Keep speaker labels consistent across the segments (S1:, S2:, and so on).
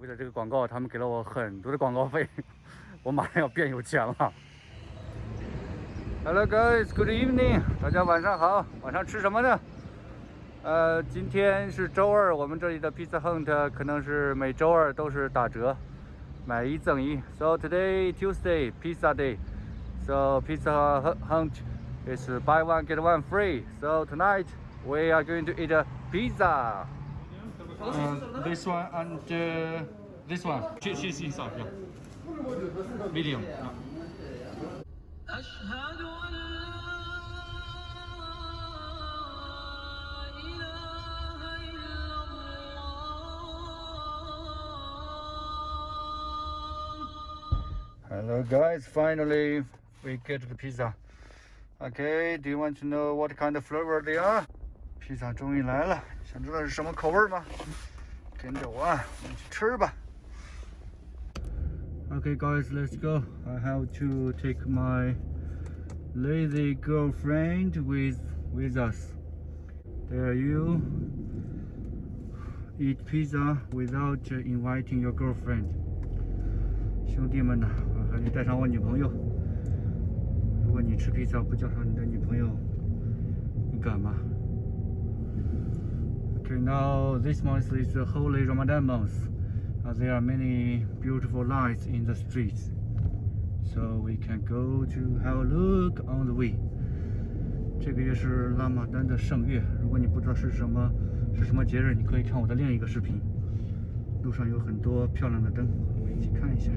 S1: 为了这个广告，他们给了我很多的广告费，我马上要变有钱了。Hello guys, good evening，大家晚上好，晚上吃什么呢？呃，今天是周二，我们这里的 Pizza Hunt 可能是每周二都是打折，买一赠一。So today Tuesday Pizza Day, so Pizza Hunt is buy one get one free. So tonight we are going to eat a pizza. uh, this one and uh, this one. She, she's inside, yeah. Medium. Yeah. Hello guys, finally we get the pizza. Okay, do you want to know what kind of flavor they are? 披萨终于来了，想知道是什么口味吗？跟着我，我们去吃吧。Okay guys, let's go. I have to take my lazy girlfriend with with us. There you eat pizza without inviting your girlfriend. 兄弟们呐，我还得带上我女朋友。如果你吃披萨不叫上你的女朋友，你敢吗 ？Okay, now this month is the holy Ramadan month. Uh, there are many beautiful lights in the streets, so we can go to have a look on the way. 这个月是拉玛丹的圣月，如果你不知道是什么是什么节日，你可以看我的另一个视频。路上有很多漂亮的灯，我们一起看一下。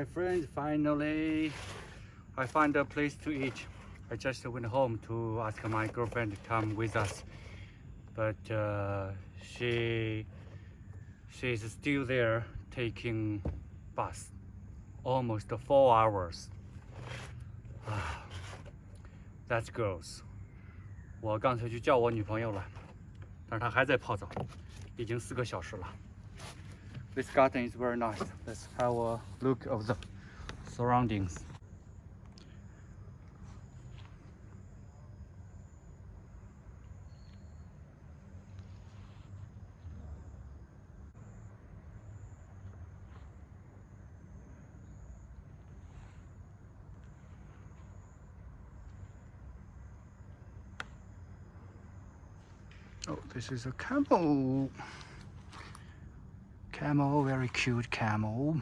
S1: my friends. Finally, I find a place to eat. I just went home to ask my girlfriend to come with us, but uh, she she's still there taking bus, almost four hours. Ah, That's gross. 我刚才去叫我女朋友了，但是她还在泡澡，已经四个小时了。 This garden is very nice. Let's have a look of the surroundings. Oh, this is a camel Camel, very cute camel.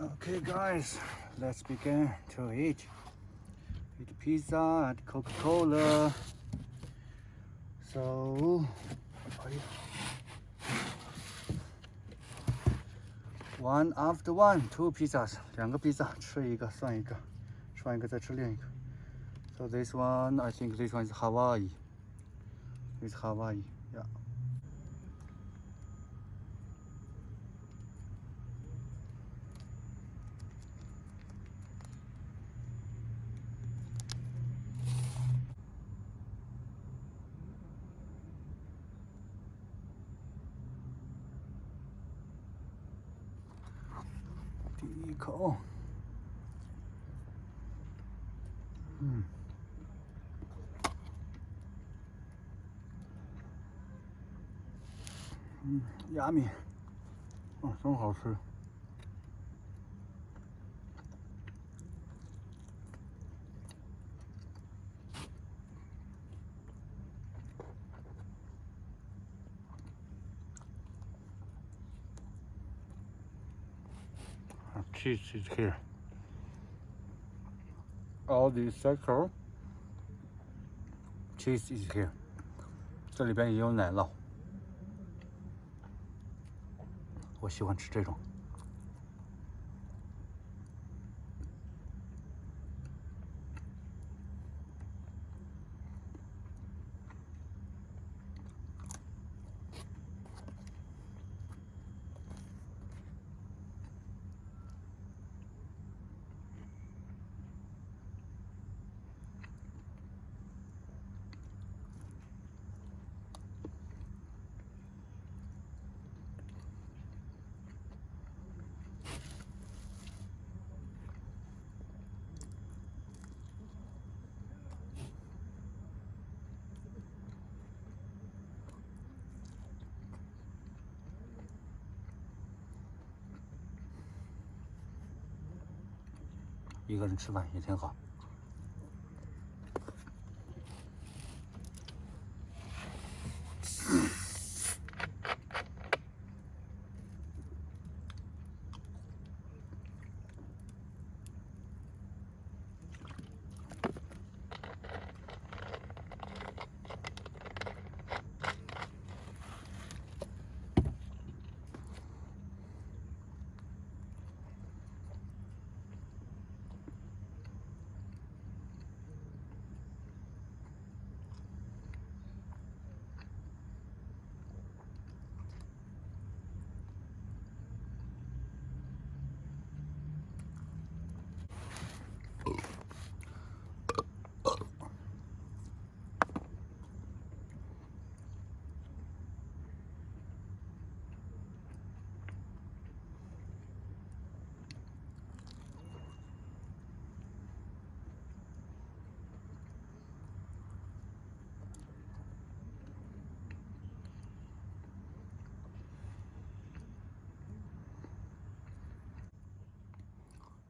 S1: Okay, guys, let's begin to eat. Eat pizza and Coca-Cola. So, are you- one after one, two pizzas. 两个披萨，吃一个算一个，吃完一个再吃另一个。So this one, I think this one is Hawaii. It's Hawaii, yeah. 一口，嗯，嗯，亚米，哦，真好吃。Cheese is here. All the circle cheese is here. 这里边也有奶酪，我喜欢吃这种。一个人吃饭也挺好。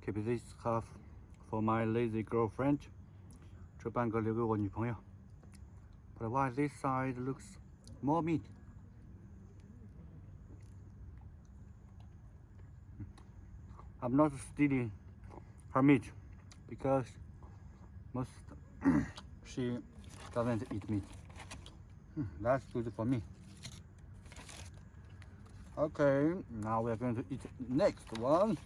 S1: Keep this half for my lazy girlfriend. 这半个留给我女朋友。But why this side looks more meat? I'm not stealing her meat because most she doesn't eat meat. Hmm, That's good for me. Okay, now we are going to eat next one.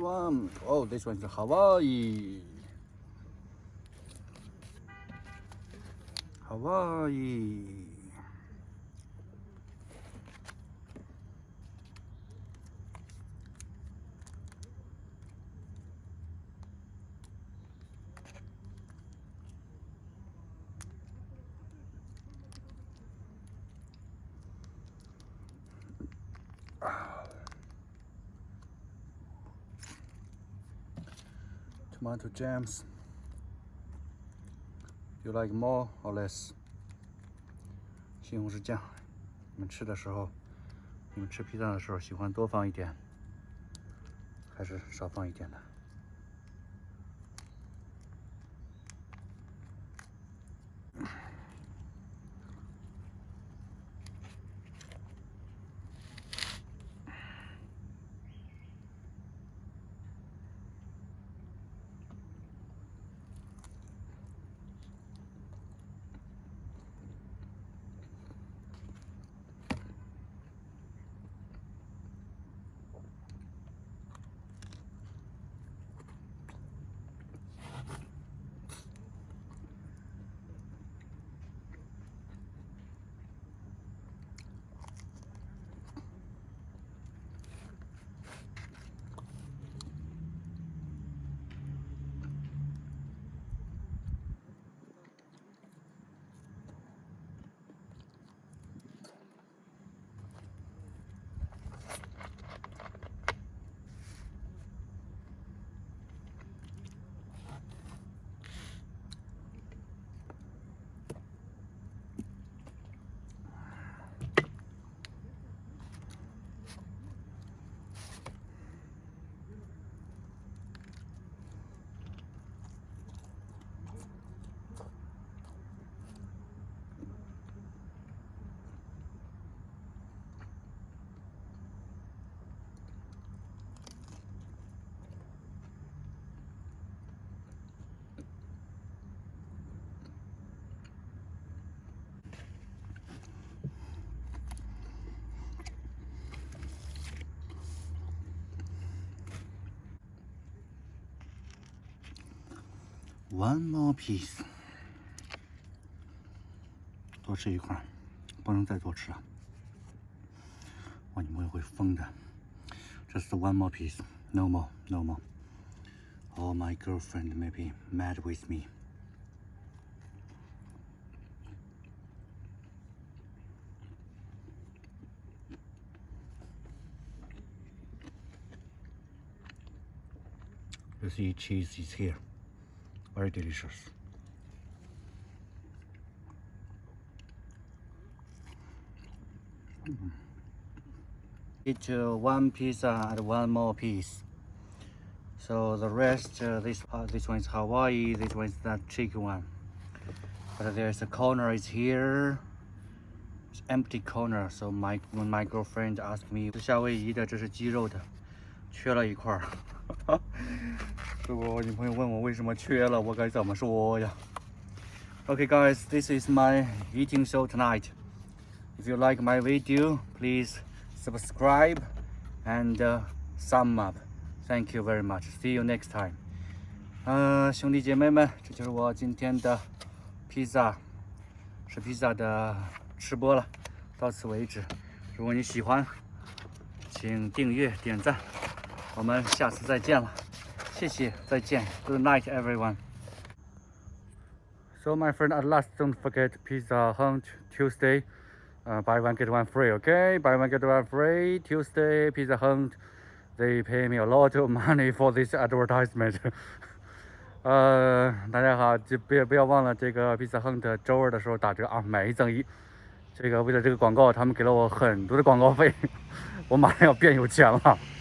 S1: One, oh, this one's Hawaii. Hawaii. Tomato jams. You like more or less? 西红柿酱，你们吃的时候，你们吃披萨的时候喜欢多放一点，还是少放一点的 ？One more piece，多吃一块儿，不能再多吃啊！我女朋友会疯的。Just one more piece, no more, no more. Or my girlfriend may be mad with me. You see, cheese is here. Very delicious. Eat uh, one pizza and one more piece. So the rest, uh, this uh, this one is Hawaii, this one is that chicken one. But there's a corner is here. It's empty corner. So my when my girlfriend asked me 夏威夷的，这是鸡肉的，缺了一块儿。 如果我女朋友问我为什么缺了，我该怎么说呀？Okay guys, this is my eating show tonight. If you like my video, please subscribe and uh, sum up. Thank you very much. See you next time. 呃，兄弟姐妹们，这就是我今天的披萨，吃披萨的吃播了，到此为止。如果你喜欢，请订阅、点赞，我们下次再见了， 谢谢，再见，Good night everyone. So my friend, at last, don't forget Pizza Hut Tuesday. Uh, buy one get one free, okay? Buy one get one free Tuesday Pizza Hut. They pay me a lot of money for this advertisement. Uh, 呃，大家好，就别不要忘了这个 Pizza Hut 周二的时候打折啊，买一赠一。这个为了这个广告，他们给了我很多的广告费，我马上要变有钱了。